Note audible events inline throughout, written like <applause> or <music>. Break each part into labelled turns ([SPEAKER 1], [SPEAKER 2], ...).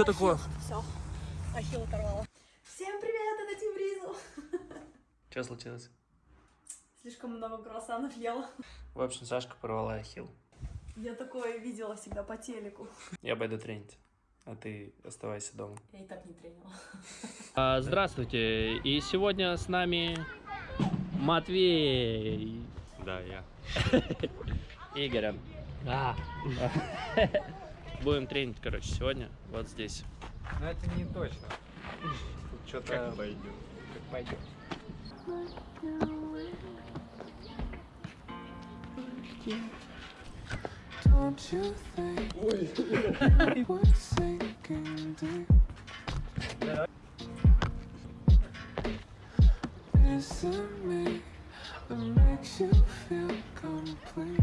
[SPEAKER 1] что такое?
[SPEAKER 2] Все, ахилл оторвала. Всем привет, это Тим Ризл.
[SPEAKER 1] Что случилось?
[SPEAKER 2] Слишком много круассанов ела.
[SPEAKER 1] В общем, Сашка порвала ахилл.
[SPEAKER 2] Я такое видела всегда по телеку.
[SPEAKER 1] Я пойду тренить, а ты оставайся дома.
[SPEAKER 2] Я и так не тренила.
[SPEAKER 3] А, Здравствуйте, и сегодня с нами Матвей.
[SPEAKER 4] Да, я. <laughs>
[SPEAKER 3] Игоря. Да. <laughs> Будем тренить, короче, сегодня, вот здесь.
[SPEAKER 5] Но это не точно. Тут что-то
[SPEAKER 4] Как пойдет.
[SPEAKER 5] как пойдет.
[SPEAKER 6] Don't you think you were sinking deep? Is it me that makes you feel complete?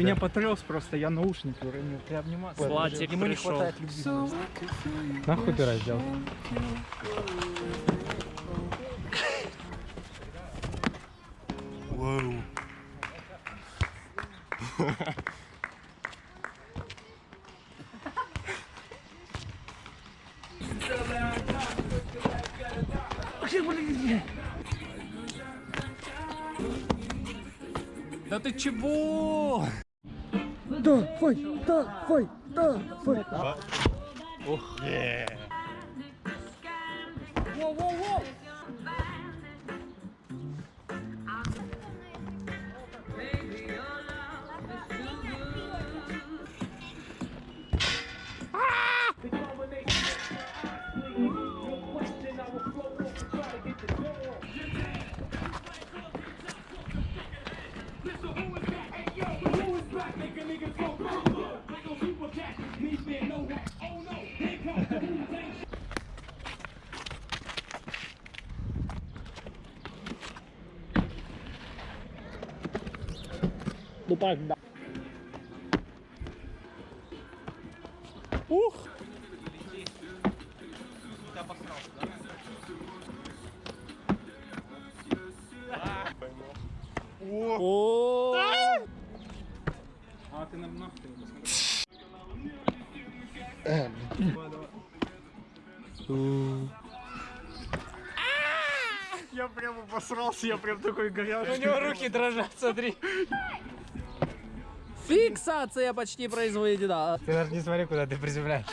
[SPEAKER 4] Меня
[SPEAKER 5] потряс просто, я наушники уронил. Ты обниматься.
[SPEAKER 3] Владик
[SPEAKER 5] Ему не хватает любви. Нахуй ты раздел?
[SPEAKER 4] Вау.
[SPEAKER 1] Да ты чего?
[SPEAKER 4] Da, foi, da, foi, da, foi. Oh. Yeah. Whoa, whoa, whoa.
[SPEAKER 3] Ну так, да. О!
[SPEAKER 5] А ты нам нахуй не посмотри. Я прям обосрался, я прям такой горячий. У него руки дрожат, смотри.
[SPEAKER 3] Фиксация почти произведена.
[SPEAKER 5] Ты даже не смотри, куда ты приземляешь.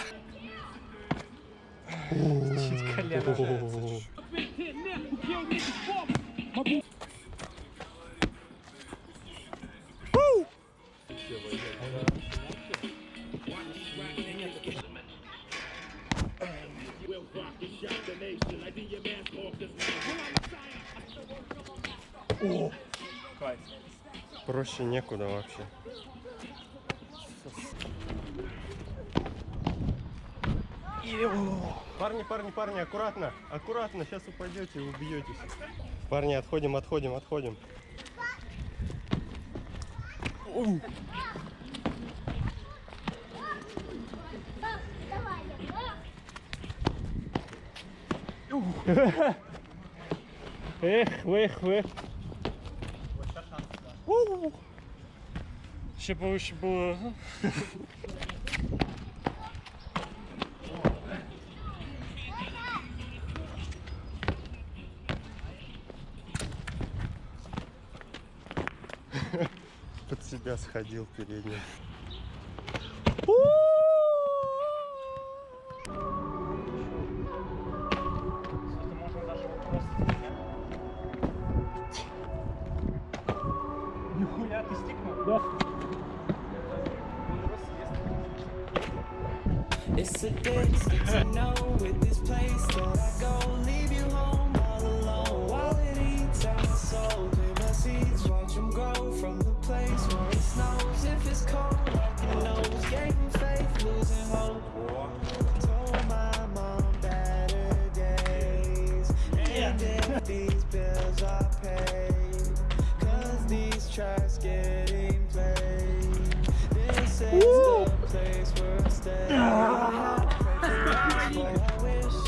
[SPEAKER 5] Чуть колено.
[SPEAKER 4] Проще некуда вообще. Парни, парни, парни, аккуратно, аккуратно, сейчас упадете и убьетесь. Парни, отходим, отходим, отходим.
[SPEAKER 3] Эх, эх, эх.
[SPEAKER 1] Ще повище було.
[SPEAKER 4] Под себя сходил передний.
[SPEAKER 5] Нихуя ты стикнул?
[SPEAKER 6] It's
[SPEAKER 7] It's a distance I know with this place that I go. Leave you home all alone while it eats at my soul. Plant my seeds, it's cold, like your nose, faith, losing hope. Told my mom better days. And if these bills are paid, cause these tracks getting played. This is the place where I stay. I wish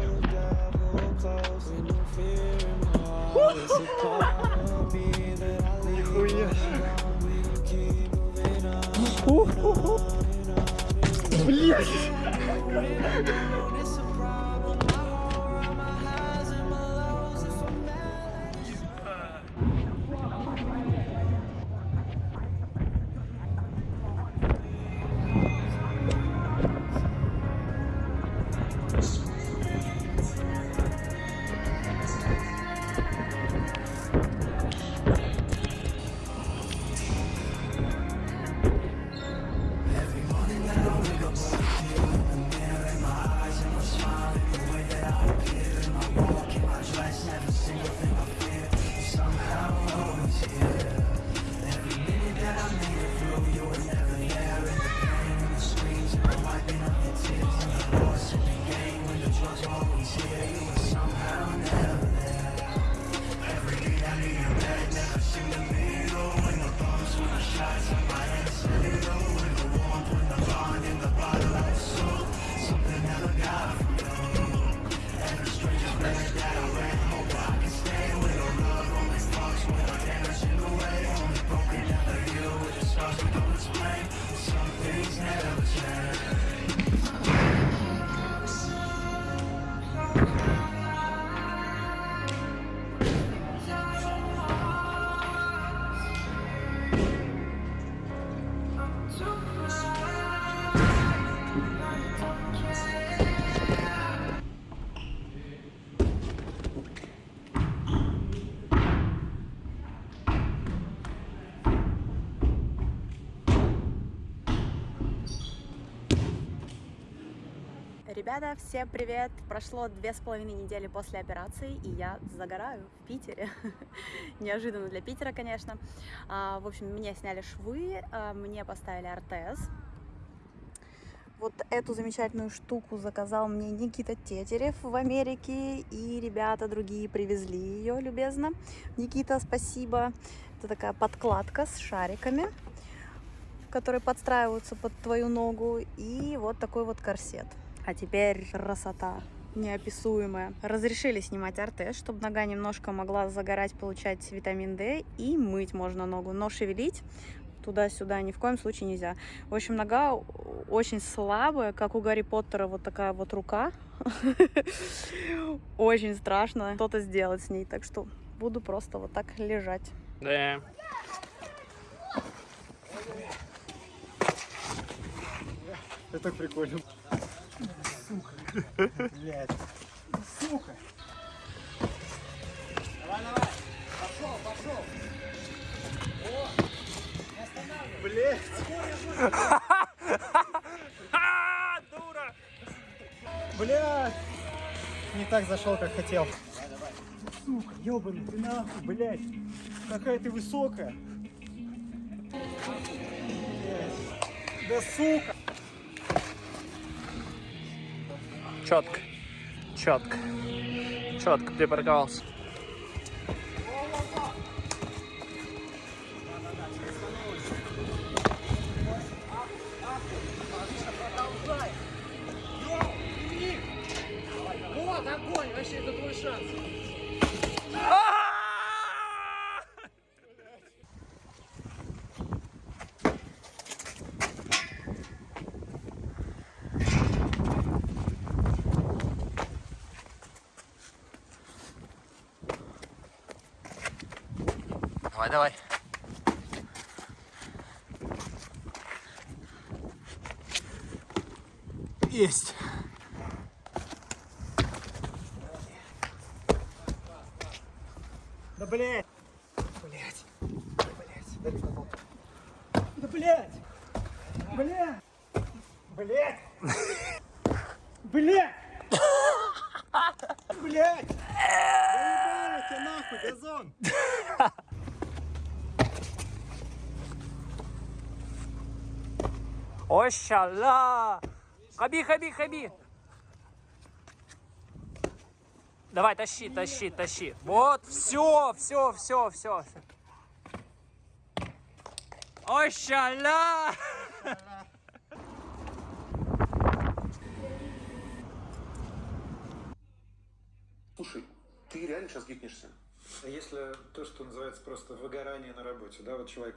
[SPEAKER 7] Oh, you.
[SPEAKER 2] Ребята, всем привет! Прошло две с половиной недели после операции, и я загораю в Питере. <laughs> Неожиданно для Питера, конечно. А, в общем, мне сняли швы, а, мне поставили ортез. Вот эту замечательную штуку заказал мне Никита Тетерев в Америке, и ребята другие привезли ее любезно. Никита, спасибо. Это такая подкладка с шариками, которые подстраиваются под твою ногу, и вот такой вот корсет. А теперь красота неописуемая. Разрешили снимать ортез, чтобы нога немножко могла загорать, получать витамин D, и мыть можно ногу, но шевелить туда-сюда ни в коем случае нельзя. В общем, нога очень слабая, как у Гарри Поттера, вот такая вот рука. <laughs> Очень страшно что-то сделать с ней, так что буду просто вот так лежать.
[SPEAKER 3] Да.
[SPEAKER 4] Это прикольно.
[SPEAKER 8] Блядь. Сука. Давай, давай. Пошел, пошел.
[SPEAKER 1] Дура!
[SPEAKER 8] Блядь. Не так зашел, как хотел. Сука, ебаный, ты нахуй, блядь. Какая ты высокая. Блядь. Да сука.
[SPEAKER 3] четко, четко, четко припарковался.
[SPEAKER 8] Вот огонь, вообще это твой шанс.
[SPEAKER 9] Давай, давай. Есть.
[SPEAKER 8] Да блять! Блять! Блять! Далеко был. Да блять! Блять! Блять! Блять! Блять! Доебали тебя нахуй, газон!
[SPEAKER 3] Ощала! Хаби, хаби, хаби! Давай, тащи, тащи, тащи. Вот, все, все, все, все. Ощала!
[SPEAKER 10] Слушай, ты реально сейчас гикнешься?
[SPEAKER 11] А если то, что называется просто выгорание на работе, да, вот человек